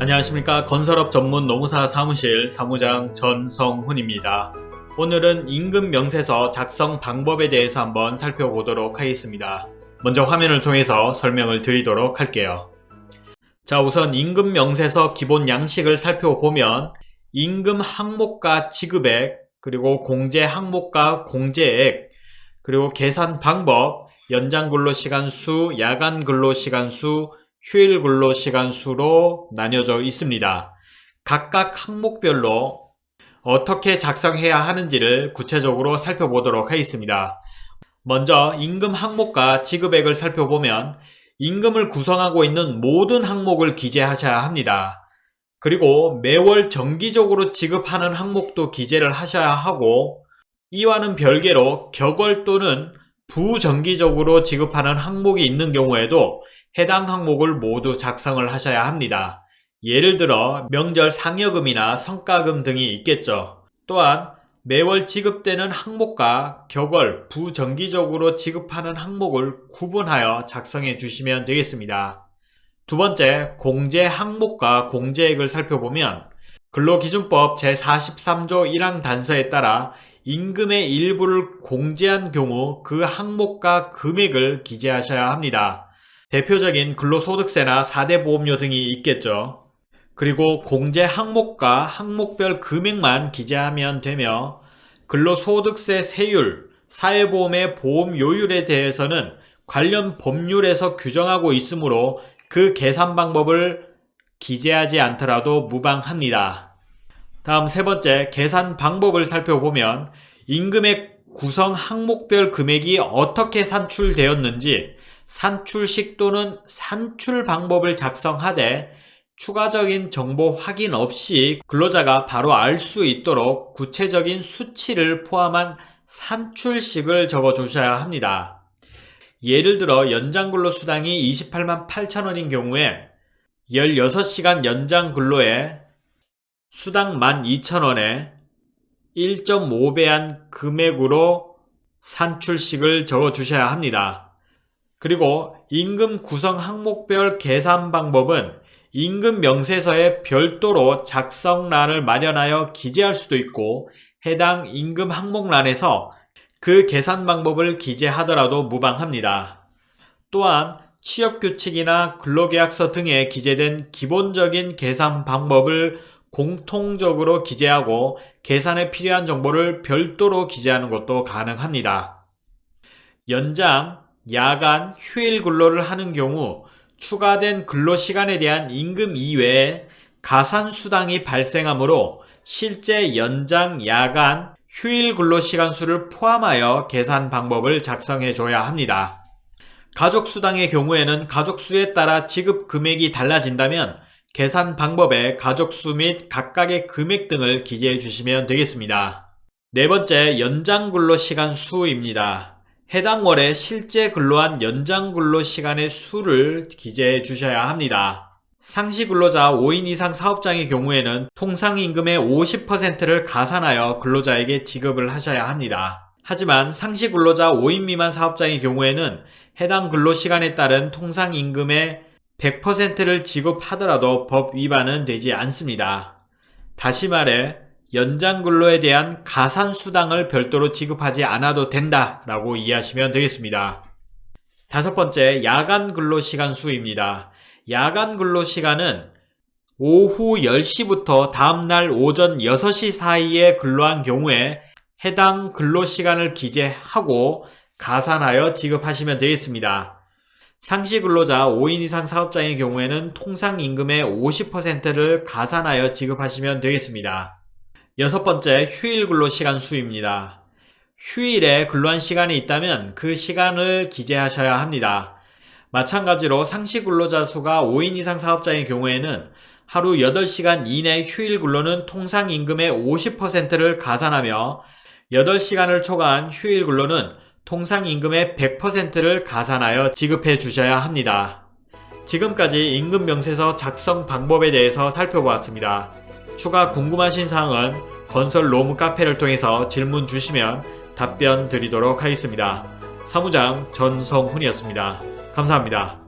안녕하십니까 건설업 전문 노무사 사무실 사무장 전성훈입니다. 오늘은 임금 명세서 작성 방법에 대해서 한번 살펴보도록 하겠습니다. 먼저 화면을 통해서 설명을 드리도록 할게요. 자 우선 임금 명세서 기본 양식을 살펴보면 임금 항목과 지급액 그리고 공제 항목과 공제액 그리고 계산 방법 연장 근로시간 수, 야간 근로시간 수, 휴일 근로 시간 수로 나뉘어져 있습니다. 각각 항목별로 어떻게 작성해야 하는지를 구체적으로 살펴보도록 하겠습니다. 먼저 임금 항목과 지급액을 살펴보면 임금을 구성하고 있는 모든 항목을 기재하셔야 합니다. 그리고 매월 정기적으로 지급하는 항목도 기재를 하셔야 하고 이와는 별개로 격월 또는 부정기적으로 지급하는 항목이 있는 경우에도 해당 항목을 모두 작성을 하셔야 합니다. 예를 들어 명절 상여금이나 성과금 등이 있겠죠. 또한 매월 지급되는 항목과 격월, 부정기적으로 지급하는 항목을 구분하여 작성해 주시면 되겠습니다. 두 번째, 공제 항목과 공제액을 살펴보면 근로기준법 제43조 1항 단서에 따라 임금의 일부를 공제한 경우 그 항목과 금액을 기재하셔야 합니다. 대표적인 근로소득세나 4대 보험료 등이 있겠죠. 그리고 공제 항목과 항목별 금액만 기재하면 되며 근로소득세 세율, 사회보험의 보험료율에 대해서는 관련 법률에서 규정하고 있으므로 그 계산 방법을 기재하지 않더라도 무방합니다. 다음 세 번째 계산 방법을 살펴보면 임금의 구성 항목별 금액이 어떻게 산출되었는지 산출식 또는 산출 방법을 작성하되 추가적인 정보 확인 없이 근로자가 바로 알 수 있도록 구체적인 수치를 포함한 산출식을 적어 주셔야 합니다. 예를 들어 연장근로수당이 28만 8천원인 경우에 16시간 연장근로에 수당 12,000원에 1.5배한 금액으로 산출식을 적어 주셔야 합니다. 그리고 임금 구성 항목별 계산 방법은 임금 명세서에 별도로 작성란을 마련하여 기재할 수도 있고 해당 임금 항목란에서 그 계산 방법을 기재하더라도 무방합니다. 또한 취업규칙이나 근로계약서 등에 기재된 기본적인 계산 방법을 공통적으로 기재하고 계산에 필요한 정보를 별도로 기재하는 것도 가능합니다. 연장, 야간, 휴일 근로를 하는 경우 추가된 근로시간에 대한 임금 이외에 가산수당이 발생하므로 실제 연장, 야간, 휴일 근로시간 수를 포함하여 계산 방법을 작성해 줘야 합니다. 가족수당의 경우에는 가족수에 따라 지급 금액이 달라진다면 계산 방법에 가족수 및 각각의 금액 등을 기재해 주시면 되겠습니다. 네 번째, 연장 근로시간 수입니다. 해당 월에 실제 근로한 연장 근로 시간의 수를 기재해 주셔야 합니다. 상시 근로자 5인 이상 사업장의 경우에는 통상임금의 50%를 가산하여 근로자에게 지급을 하셔야 합니다. 하지만 상시 근로자 5인 미만 사업장의 경우에는 해당 근로시간에 따른 통상임금의 100%를 지급하더라도 법 위반은 되지 않습니다. 다시 말해 연장 근로에 대한 가산수당을 별도로 지급하지 않아도 된다 라고 이해하시면 되겠습니다. 다섯 번째, 야간 근로시간 수입니다. 야간 근로시간은 오후 10시부터 다음날 오전 6시 사이에 근로한 경우에 해당 근로시간을 기재하고 가산하여 지급하시면 되겠습니다. 상시 근로자 5인 이상 사업장의 경우에는 통상임금의 50%를 가산하여 지급하시면 되겠습니다. 여섯 번째 휴일 근로 시간 수입니다. 휴일에 근로한 시간이 있다면 그 시간을 기재하셔야 합니다. 마찬가지로 상시 근로자 수가 5인 이상 사업자의 경우에는 하루 8시간 이내 휴일 근로는 통상 임금의 50%를 가산하며 8시간을 초과한 휴일 근로는 통상 임금의 100%를 가산하여 지급해 주셔야 합니다. 지금까지 임금 명세서 작성 방법에 대해서 살펴보았습니다. 추가 궁금하신 사항은 건설 로무 카페를 통해서 질문 주시면 답변 드리도록 하겠습니다. 사무장 전성훈이었습니다. 감사합니다.